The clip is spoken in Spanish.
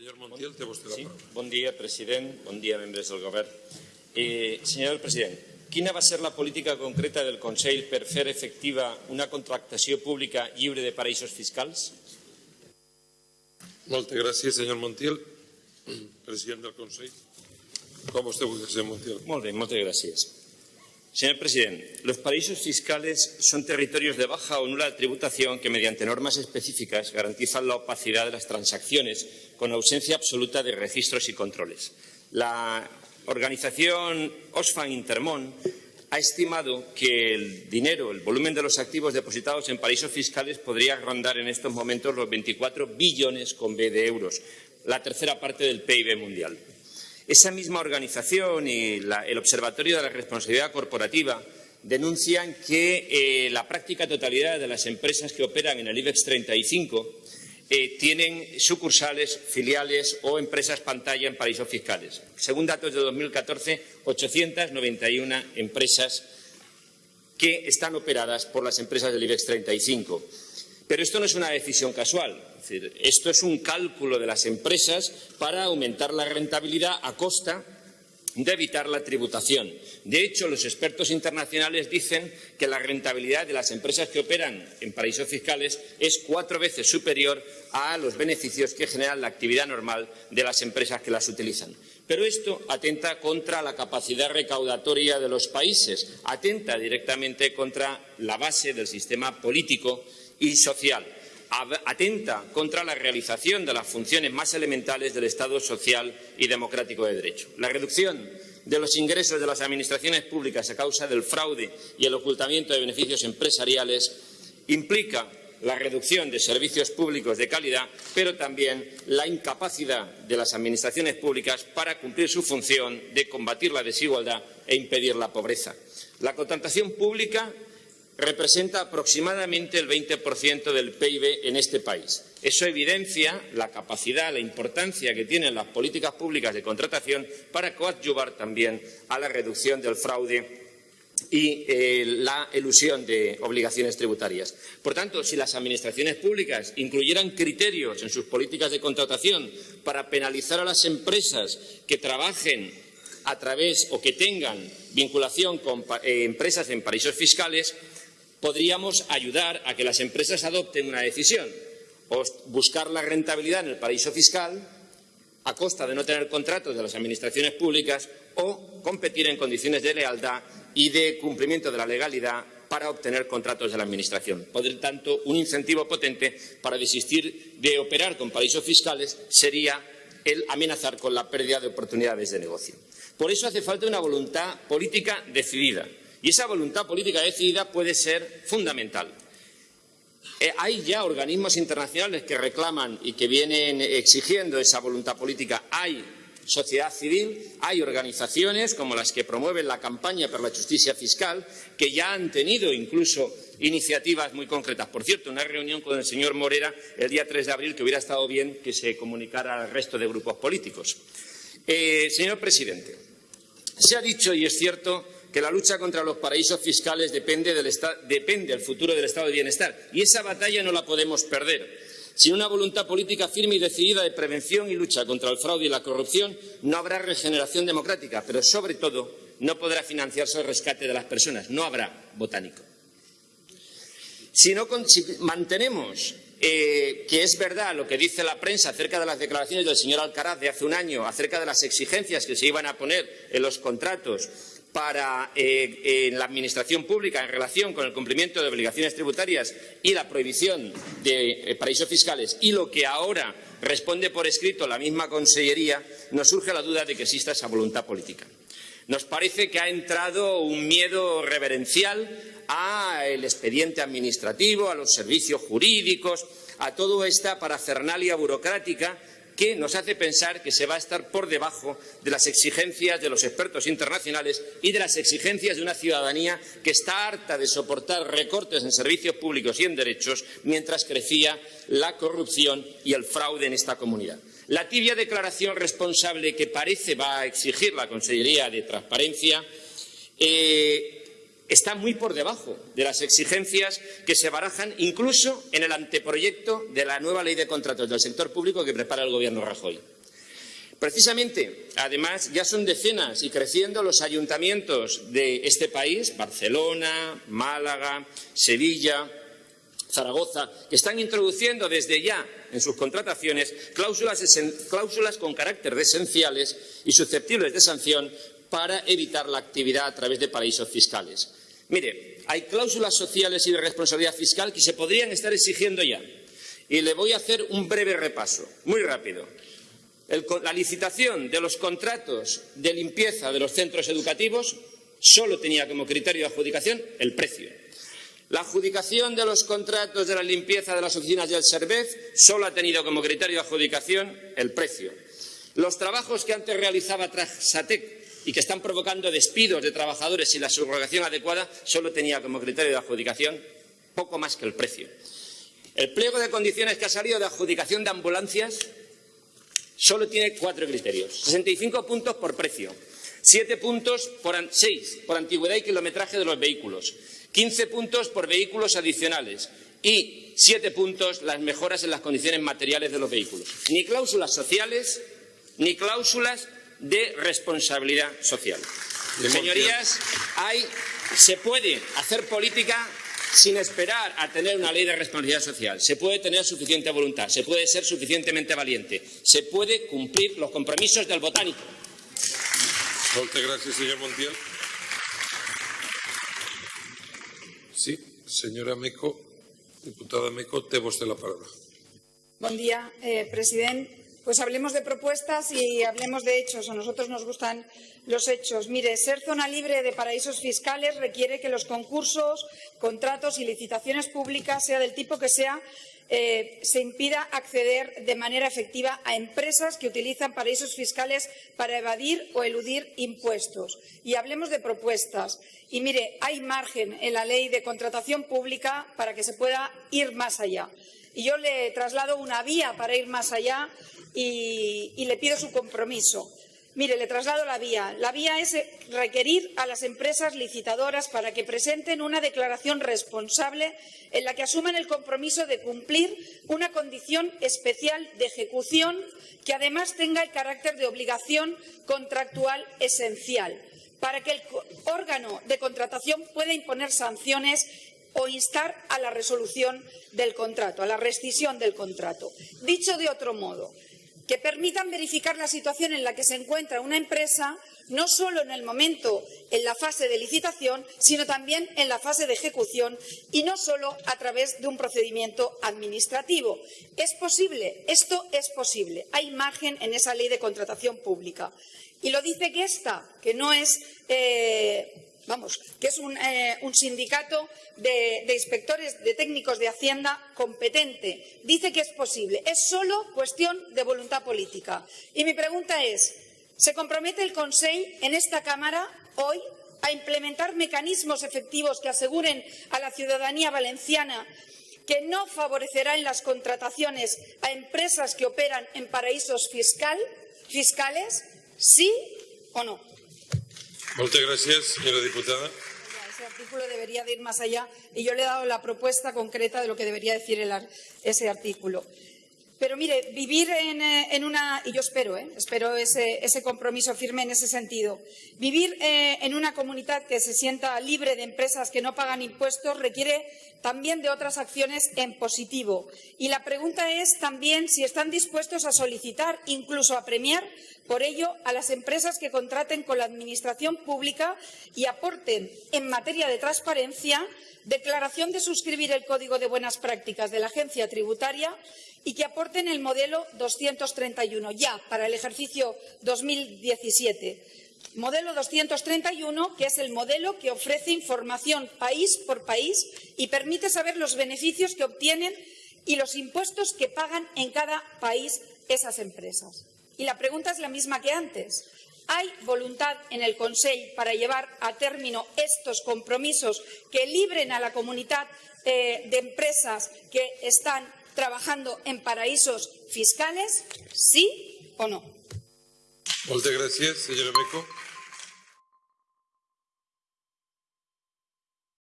Senyor Montiel, té vostè la Sí? paraula. Bon dia, president. Bon dia, membres del govern. Eh, senyor president, quina va ser la política concreta del Consell per fer efectiva una contractació pública lliure de paraïsos fiscals? Moltes gràcies, senyor Montiel. President del Consell. Com vostè vulgui, senyor Montiel. Molt bé, moltes gràcies. Señor presidente, los paraísos fiscales son territorios de baja o nula tributación que, mediante normas específicas, garantizan la opacidad de las transacciones con ausencia absoluta de registros y controles. La organización Osfam Intermon ha estimado que el dinero, el volumen de los activos depositados en paraísos fiscales podría rondar en estos momentos los 24 billones con B de euros, la tercera parte del PIB mundial. Esa misma organización y el Observatorio de la Responsabilidad Corporativa denuncian que eh, la práctica totalidad de las empresas que operan en el IBEX 35 eh, tienen sucursales, filiales o empresas pantalla en paraísos fiscales. Según datos de 2014, 891 empresas que están operadas por las empresas del IBEX 35. Pero esto no es una decisión casual. Esto es un cálculo de las empresas para aumentar la rentabilidad a costa de evitar la tributación. De hecho, los expertos internacionales dicen que la rentabilidad de las empresas que operan en paraísos fiscales es cuatro veces superior a los beneficios que generan la actividad normal de las empresas que las utilizan. Pero esto atenta contra la capacidad recaudatoria de los países, atenta directamente contra la base del sistema político y social atenta contra la realización de las funciones más elementales del Estado social y democrático de derecho. La reducción de los ingresos de las administraciones públicas a causa del fraude y el ocultamiento de beneficios empresariales implica la reducción de servicios públicos de calidad, pero también la incapacidad de las administraciones públicas para cumplir su función de combatir la desigualdad e impedir la pobreza. La contratación pública representa aproximadamente el 20% del PIB en este país. Eso evidencia la capacidad, la importancia que tienen las políticas públicas de contratación para coadyuvar también a la reducción del fraude y eh, la elusión de obligaciones tributarias. Por tanto, si las administraciones públicas incluyeran criterios en sus políticas de contratación para penalizar a las empresas que trabajen a través o que tengan vinculación con eh, empresas en paraísos fiscales, podríamos ayudar a que las empresas adopten una decisión o buscar la rentabilidad en el paraíso fiscal a costa de no tener contratos de las administraciones públicas o competir en condiciones de lealtad y de cumplimiento de la legalidad para obtener contratos de la Administración. Por tanto, un incentivo potente para desistir de operar con paraísos fiscales sería el amenazar con la pérdida de oportunidades de negocio. Por eso hace falta una voluntad política decidida. Y esa voluntad política decidida puede ser fundamental. Eh, hay ya organismos internacionales que reclaman y que vienen exigiendo esa voluntad política. Hay sociedad civil, hay organizaciones como las que promueven la campaña por la justicia fiscal, que ya han tenido incluso iniciativas muy concretas. Por cierto, una reunión con el señor Morera el día 3 de abril que hubiera estado bien que se comunicara al resto de grupos políticos. Eh, señor presidente, se ha dicho, y es cierto, que la lucha contra los paraísos fiscales depende del, futuro del estado de bienestar. Y esa batalla no la podemos perder. Sin una voluntad política firme y decidida de prevención y lucha contra el fraude y la corrupción, no habrá regeneración democrática, pero sobre todo no podrá financiarse el rescate de las personas. No habrá botánico. Si, no mantenemos eh, que es verdad lo que dice la prensa acerca de las declaraciones del señor Alcaraz de hace un año, acerca de las exigencias que se iban a poner en los contratos para eh, en la administración pública en relación con el cumplimiento de obligaciones tributarias y la prohibición de eh, paraísos fiscales y lo que ahora responde por escrito la misma Consellería, nos surge la duda de que exista esa voluntad política. Nos parece que ha entrado un miedo reverencial al expediente administrativo, a los servicios jurídicos, a toda esta parafernalia burocrática que nos hace pensar que se va a estar por debajo de las exigencias de los expertos internacionales y de las exigencias de una ciudadanía que está harta de soportar recortes en servicios públicos y en derechos mientras crecía la corrupción y el fraude en esta comunidad. La tibia declaración responsable que parece va a exigir la Consellería de Transparencia eh, está muy por debajo de las exigencias que se barajan incluso en el anteproyecto de la nueva ley de contratos del sector público que prepara el Gobierno Rajoy. Precisamente, además, ya son decenas y creciendo los ayuntamientos de este país, Barcelona, Málaga, Sevilla, Zaragoza, que están introduciendo desde ya en sus contrataciones cláusulas, con carácter de esenciales y susceptibles de sanción para evitar la actividad a través de paraísos fiscales. Mire, hay cláusulas sociales y de responsabilidad fiscal que se podrían estar exigiendo ya. Y le voy a hacer un breve repaso, muy rápido. la licitación de los contratos de limpieza de los centros educativos solo tenía como criterio de adjudicación el precio. La adjudicación de los contratos de la limpieza de las oficinas del SERVEZ solo ha tenido como criterio de adjudicación el precio. Los trabajos que antes realizaba Trasatec y que están provocando despidos de trabajadores sin la subrogación adecuada, solo tenía como criterio de adjudicación poco más que el precio. El pliego de condiciones que ha salido de adjudicación de ambulancias solo tiene cuatro criterios. 65 puntos por precio, 7 puntos por, 6 por antigüedad y kilometraje de los vehículos, 15 puntos por vehículos adicionales y 7 puntos las mejoras en las condiciones materiales de los vehículos. Ni cláusulas sociales, ni cláusulas de responsabilidad social. Señorías, hay, se puede hacer política sin esperar a tener una ley de responsabilidad social. Se puede tener suficiente voluntad, se puede ser suficientemente valiente, se puede cumplir los compromisos del botánico. Muchas gracias, señor Montiel. Sí, señora Meco, diputada Meco, té vostè la palabra. Buen día, eh, presidente. Pues hablemos de propuestas y hablemos de hechos. A nosotros nos gustan los hechos. Mire, ser zona libre de paraísos fiscales requiere que los concursos, contratos y licitaciones públicas, sea del tipo que sea, eh, se impida acceder de manera efectiva a empresas que utilizan paraísos fiscales para evadir o eludir impuestos. Y hablemos de propuestas. Y mire, hay margen en la ley de contratación pública para que se pueda ir más allá. Y yo le traslado una vía para ir más allá y, le pido su compromiso. Mire, le traslado la vía. La vía es requerir a las empresas licitadoras para que presenten una declaración responsable en la que asuman el compromiso de cumplir una condición especial de ejecución que además tenga el carácter de obligación contractual esencial, para que el órgano de contratación pueda imponer sanciones o instar a la resolución del contrato, a la rescisión del contrato. Dicho de otro modo, que permitan verificar la situación en la que se encuentra una empresa, no solo en el momento, en la fase de licitación, sino también en la fase de ejecución y no solo a través de un procedimiento administrativo. Es posible, esto es posible. Hay margen en esa ley de contratación pública. Y lo dice que esta, que no es eh, vamos, que es un, eh, sindicato de, inspectores, de técnicos de Hacienda competente. Dice que es posible. Es solo cuestión de voluntad política. Y mi pregunta es, ¿se compromete el Consejo en esta Cámara hoy a implementar mecanismos efectivos que aseguren a la ciudadanía valenciana que no favorecerá en las contrataciones a empresas que operan en paraísos fiscales? ¿Sí o no? Muchas gracias, señora diputada. Ese artículo debería de ir más allá y yo le he dado la propuesta concreta de lo que debería decir ese artículo. Pero mire, vivir en, eh, una, y yo espero, eh, espero ese, compromiso firme en ese sentido, vivir eh, en una comunidad que se sienta libre de empresas que no pagan impuestos requiere también de otras acciones en positivo. Y la pregunta es también si están dispuestos a solicitar, incluso a premiar, por ello, a las empresas que contraten con la Administración pública y aporten en materia de transparencia declaración de suscribir el Código de Buenas Prácticas de la Agencia Tributaria y que aporten el modelo 231 ya para el ejercicio 2017. Modelo 231, que es el modelo que ofrece información país por país y permite saber los beneficios que obtienen y los impuestos que pagan en cada país esas empresas. Y la pregunta es la misma que antes. ¿Hay voluntad en el Consejo para llevar a término estos compromisos que libren a la comunidad eh, de empresas que están trabajando en paraísos fiscales? ¿Sí o no? Muchas gracias, señora.